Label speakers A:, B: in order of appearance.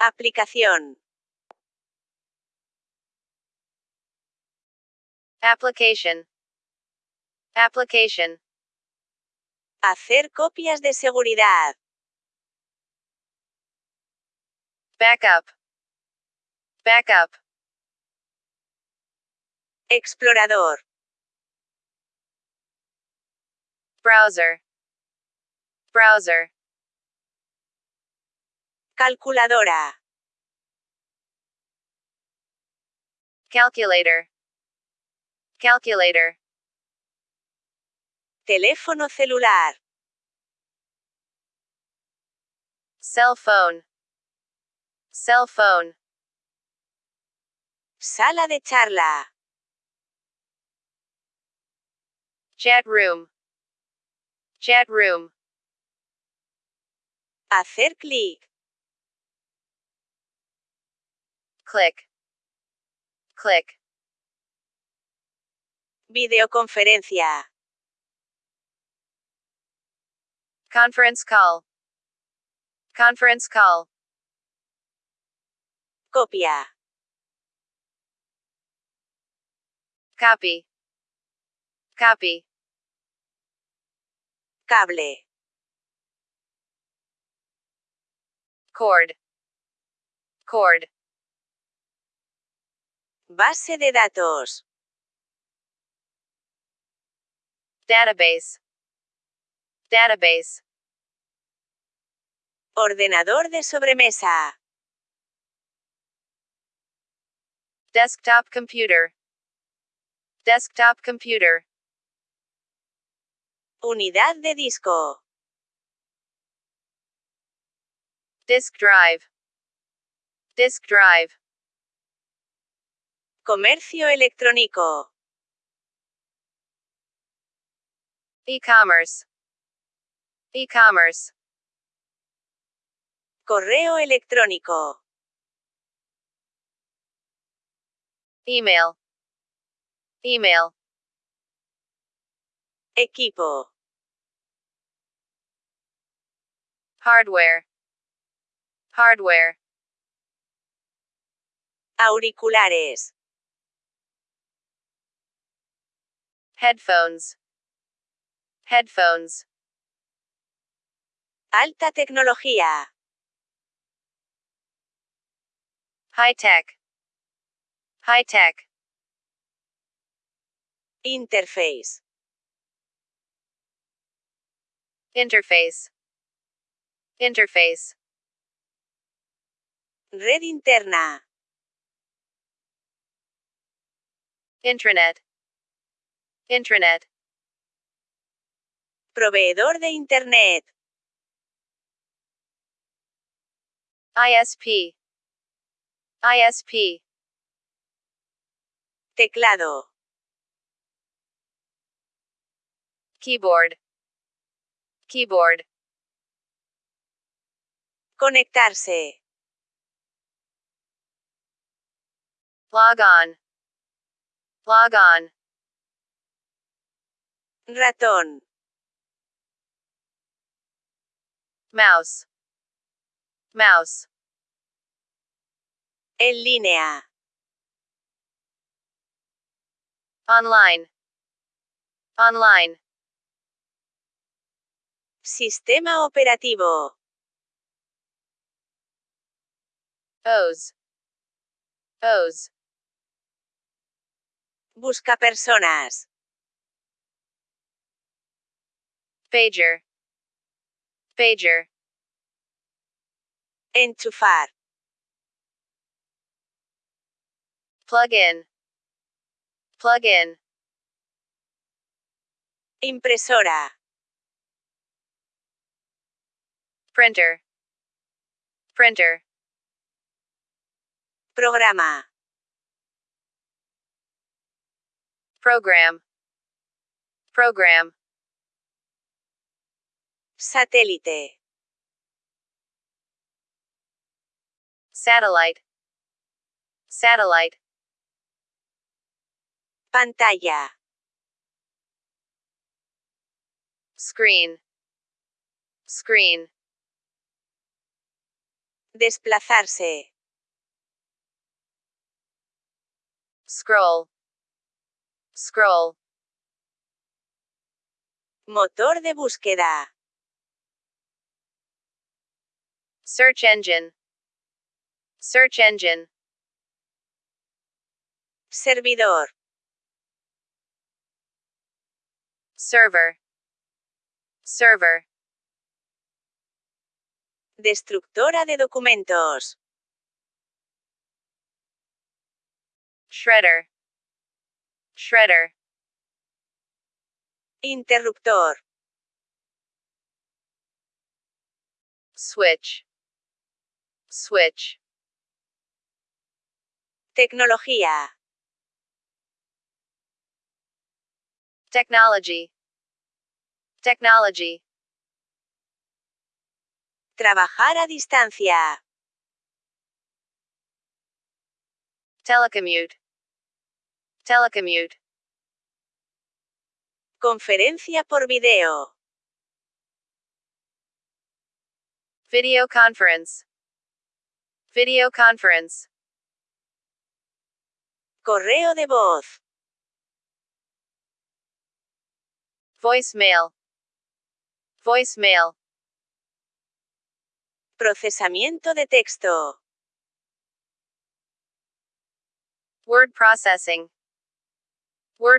A: Aplicación.
B: Application. Application.
A: Hacer copias de seguridad.
B: Backup. Backup.
A: Explorador.
B: Browser. Browser.
A: Calculadora.
B: Calculator. Calculator.
A: Teléfono celular.
B: Cell phone. Cell phone.
A: Sala de charla.
B: Chat room. Chat room.
A: Hacer clic.
B: Click. Click.
A: Videoconferencia.
B: Conference call. Conference call.
A: Copia.
B: Copy. Copy.
A: Cable.
B: Cord. Cord.
A: Base de datos.
B: Database. Database.
A: Ordenador de sobremesa.
B: Desktop computer. Desktop computer.
A: Unidad de disco.
B: Disk drive. Disk drive.
A: Comercio electrónico.
B: E-commerce. E-commerce.
A: Correo electrónico.
B: Email. Email.
A: Equipo.
B: Hardware. Hardware.
A: Auriculares.
B: Headphones. Headphones.
A: Alta tecnología.
B: High tech. High tech.
A: Interface.
B: Interface. Interface.
A: Red interna.
B: Intranet. Intranet.
A: Proveedor de Internet.
B: ISP. ISP.
A: Teclado.
B: Keyboard. Keyboard.
A: Conectarse.
B: Log on. Log on.
A: Ratón.
B: Mouse. Mouse.
A: En línea.
B: Online. Online.
A: Sistema operativo.
B: OS. OS.
A: Busca personas.
B: Pager. Pager.
A: Enchufar.
B: Plug in. Plug in.
A: Impresora.
B: Printer. Printer.
A: Programa.
B: Program. Program.
A: Satélite.
B: Satellite. Satellite.
A: Pantalla.
B: Screen. Screen.
A: Desplazarse.
B: Scroll. Scroll.
A: Motor de búsqueda.
B: Search engine. Search engine.
A: Servidor.
B: Server. Server.
A: Destructora de documentos.
B: Shredder. Shredder.
A: Interruptor.
B: Switch. Switch.
A: Tecnología.
B: Technology. Technology.
A: Trabajar a distancia.
B: Telecommute. Telecommute.
A: Conferencia por video.
B: Video conference. Video conference.
A: Correo de voz.
B: Voicemail. Voicemail.
A: Procesamiento de texto.
B: Word processing. Word